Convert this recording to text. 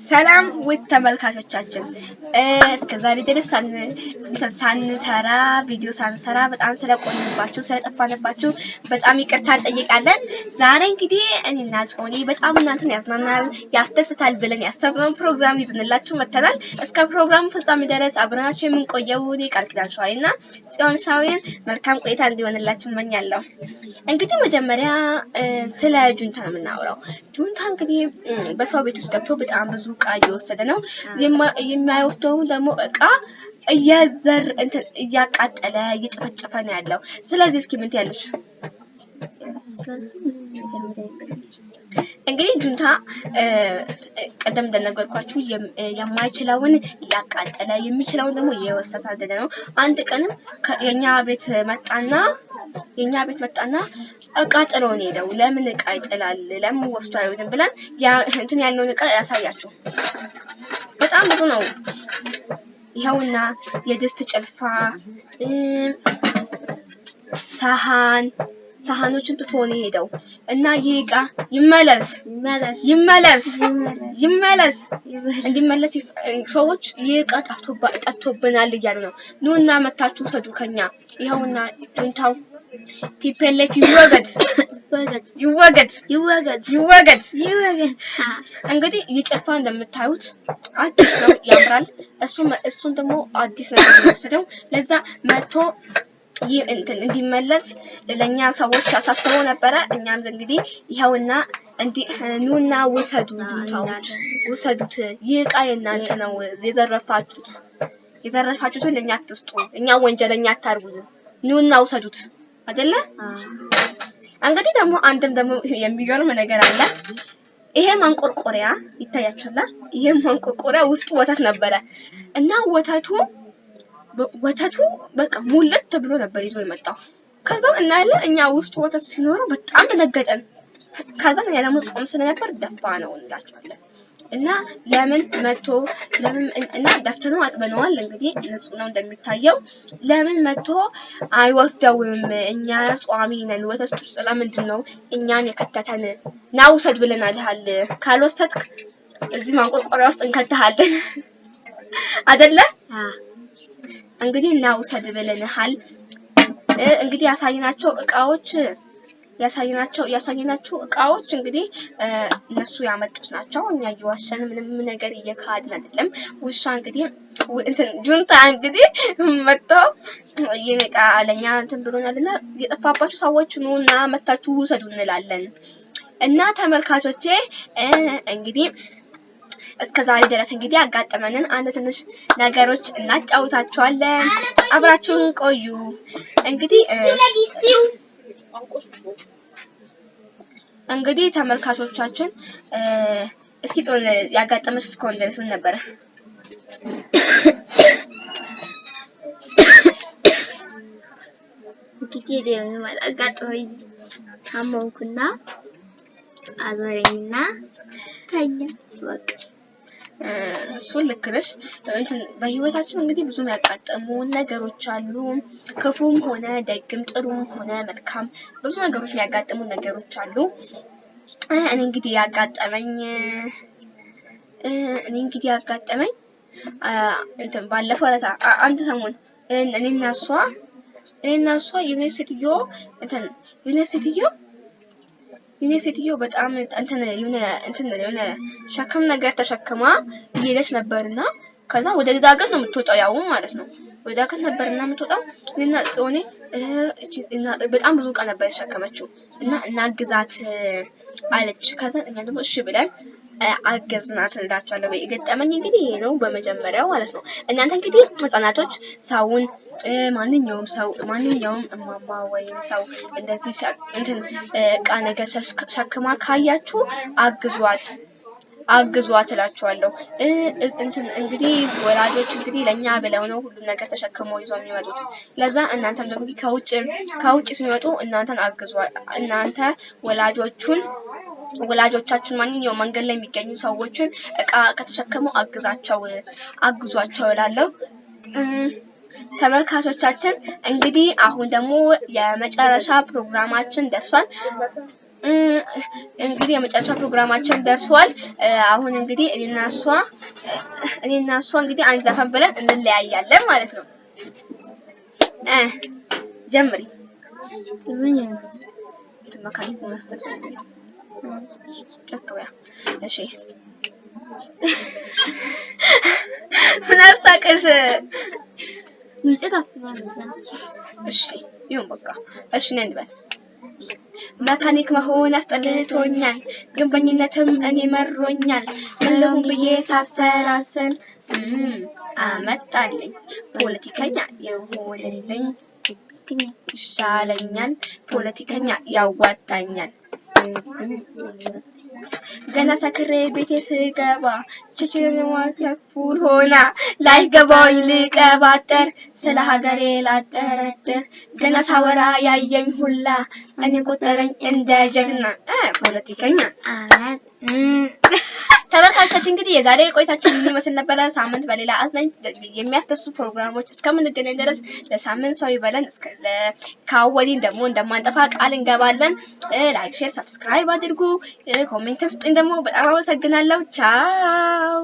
ሰላም ውድ ተመልካቾቻችን እስከ ዛሬ ድረስ ሳንሰራ ቪዲዮ ሳንሰራ በጣም ስለቆየባችሁ ስለጠፋንባችሁ በጣም ይቅርታ እንጠይቃለን። ዛሬ እንግዲህ እኔና ጽዮኔ በጣም እናንተን ያዝናናል ያስደስታል ብለን ያሰብነው ፕሮግራም ይዘንላችሁ መጥተናል። እስከ ፕሮግራሙ ፍጻሜ ድረስ አብረናችሁ የምንቆየው እኔ ቃል ኪዳን ሸዋይ እና ጽዮን ሻዊን መልካም ቆይታ እንዲሆንላችሁ እመኛለሁ። እንግዲህ መጀመሪያ ስለ ጁንታ ነው የምናወራው። ጁንታ እንግዲህ በሰው ቤት ውስጥ ገብቶ በጣም ብዙ እቃ እየወሰደ ነው። የማይወስደው ደግሞ እቃ እየዘር እያቃጠለ እየጨፈጨፈ ነው ያለው። ስለዚህ እስኪ ምን ትያለሽ? እንግዲህ ጁንታ ቀደም እንደነገርኳችሁ የማይችለውን እያቃጠለ የሚችለውን ደግሞ እየወሰደ ነው። አንድ ቀንም የኛ ቤት መጣና የኛ ቤት መጣና እቃ ጥሎ ነው ሄደው። ለምን እቃ ይጥላል? ለምን ወስዶ አይወድም ብለን እንትን ያለውን እቃ ያሳያችሁ። በጣም ብዙ ነው። ይኸውና የድስት ጭልፋ፣ ሰሃን ሰሃኖችን ትቶ ነው ሄደው እና ይህ እቃ ይመለስ ይመለስ ይመለስ እንዲመለስ ሰዎች ይህ እቃ ጠፍቶብናል እያሉ ነው። ኑና መታችሁ ውሰዱ ከኛ። ይኸውና ጁንታው ቲፔሌፍ ይወገድ ይወገድ ይወገድ ይወገድ ይወገድ። እንግዲህ ይህ ጭልፋ እንደምታዩት አዲስ ነው፣ ያምራል። እሱም እሱን ደግሞ አዲስ ነው የሚወስደው። ለዛ መቶ ይህ እንትን እንዲመለስ ለኛ ሰዎች አሳስበው ነበረ። እኛም እንግዲህ ይኸውና ኑና ውሰዱ፣ ውሰዱት። ይህ እቃ የእናንተ ነው፣ የዘረፋችሁት። የዘረፋችሁትን ለኛ አትስጡ፣ እኛ ወንጀለኛ አታርጉ፣ ኑና ውሰዱት አይደለ? እንግዲህ ደግሞ አንድም ደግሞ የሚገርም ነገር አለ። ይሄ ማንቆርቆሪያ ይታያችኋል። ይሄ ማንቆርቆሪያ ውስጡ ወተት ነበረ እና ወተቱ ወተቱ በቃ ሙልት ብሎ ነበር ይዞ የመጣው። ከዛ እናያለን እኛ ውስጡ ወተት ሲኖረው በጣም ደነገጠን። ከዛ እኛ ደግሞ ጾም ስለነበር ደፋ ነው እንላቸዋለን። እና ለምን መቶ ለምን እና ደፍተነው አጥበነዋል። እንግዲህ ንጹህ ነው እንደሚታየው። ለምን መቶ አይወስደውም? እኛ ጿሚ ነን። ወተት ውስጥ ለምንድን ነው እኛን የከተተን? ና ውሰድ ብለናልሃል። ካልወሰድክ እዚህ ማንቆርቆሪያ ውስጥ እንከተሃለን አይደለ? እንግዲህ እና ውሰድ ብለንሃል። እንግዲህ ያሳየናቸው እቃዎች ያሳየናቸው ያሳየናቸው እቃዎች እንግዲህ እነሱ ያመጡት ናቸው። እኛ እየዋሸን ምንም ነገር እየካድን አይደለም። ውሻ እንግዲህ ጁንታ እንግዲህ መጥቶ ይህን እቃ ለእኛ እንትን ብሎናልና የጠፋባችሁ ሰዎች ኑና መታችሁ ውሰዱ እንላለን። እና ተመልካቾቼ እንግዲህ እስከ ዛሬ ድረስ እንግዲህ ያጋጠመንን አንድ ትንሽ ነገሮች እናጫውታችኋለን። አብራችሁን ቆዩ። እንግዲህ እንግዲህ ተመልካቾቻችን እስኪ ጾን ያጋጠመች እስከሆነ ድረስ ምን ነበረ? እንግዲህ ደግሞ አጋጥሞኝ ታመምኩና አዞረኝና ተኛ በቃ እሱን ልክ ነሽ። በህይወታችን እንግዲህ ብዙ የሚያጋጥሙ ነገሮች አሉ። ክፉም ሆነ ደግም፣ ጥሩም ሆነ መልካም ብዙ ነገሮች የሚያጋጥሙ ነገሮች አሉ። እኔ እንግዲህ ያጋጠመኝ እኔ እንግዲህ ያጋጠመኝ እንትን ባለፈው ዕለት አንድ ሰሞን እኔና እሷ እኔና እሷ የሆነች እንትን የሆነች የሆነ ሴትዮ በጣም እንትን የሆነ እንትን የሆነ ሸክም ነገር ተሸክማ እየሄደች ነበርና ከዛ ወደ ዳገት ነው የምትወጣው፣ ያው ማለት ነው ወደ ዳገት ነበርና የምትወጣው እና ጽዮኔ በጣም ብዙ እቃ ነበር የተሸከመችው እና እናግዛት አለች። ከዛ እኛ ደግሞ እሺ ብለን አገዝናት እላቸዋለሁ። የገጠመኝ እንግዲህ ይሄ ነው በመጀመሪያው ማለት ነው። እናንተ እንግዲህ ህጻናቶች ሰውን ማንኛውም ሰው ማንኛውም እማማ ወይም ሰው እንደዚህ እንትን እቃ ነገር ሸክማ ካያችሁ አግዟት አግዟት እላችኋለሁ። እንትን እንግዲህ ወላጆች እንግዲህ ለእኛ ብለው ነው ሁሉም ነገር ተሸክመው ይዘው የሚመጡት። ለዛ እናንተም ደግሞ ከውጭ ከውጭ ሲመጡ እናንተን አግዟ እናንተ ወላጆቹን ወላጆቻችን ማንኛውም መንገድ ላይ የሚገኙ ሰዎችን እቃ ከተሸከሙ አግዛቸው አግዟቸው እላለሁ። ተመልካቾቻችን እንግዲህ አሁን ደግሞ የመጨረሻ ፕሮግራማችን ደርሷል። እንግዲህ የመጨረሻ ፕሮግራማችን ደርሷል። አሁን እንግዲህ እኔና እሷ እኔና እሷ እንግዲህ አንድ ዘፈን ብለን እንለያያለን ማለት ነው። ጀምሪ ምን አሳቀሽ? አፍኗል እዛ እሺ ይሁን በቃ እሺ ነን እንበል። መካኒክ መሆን አስጠልቶኛል፣ ግንበኝነትም እኔ መሮኛል። ልሁን ብዬ ሳሰላስል አመጣልኝ ፖለቲከኛ የሆነልኝ ይሻለኛል፣ ፖለቲከኛ ያዋጣኛል። ገና ሰክሬ ቤቴ ስገባ ችችርማ ተፉል ሆና ላይገባኝ ልቀባጠር ስለ ሀገሬ ላጠረጥር። ገና ሳወራ ያየኝ ሁላ እኔ ቆጠረኝ እንደ ጀግና። ፖለቲከኛ ተመልካቾቻችን እንግዲህ የዛሬ ቆይታችን ይመስል ነበረ? ሳምንት በሌላ አዝናኝ የሚያስደስቱ ፕሮግራሞች እስከምንገናኝ ድረስ ለሳምንት ሰው ይበለን። ከአወዲን ደግሞ እንደማንጠፋ ቃል እንገባለን። like፣ share፣ subscribe አድርጉ። comment ስጡኝ። ደግሞ በጣም አመሰግናለሁ። ቻው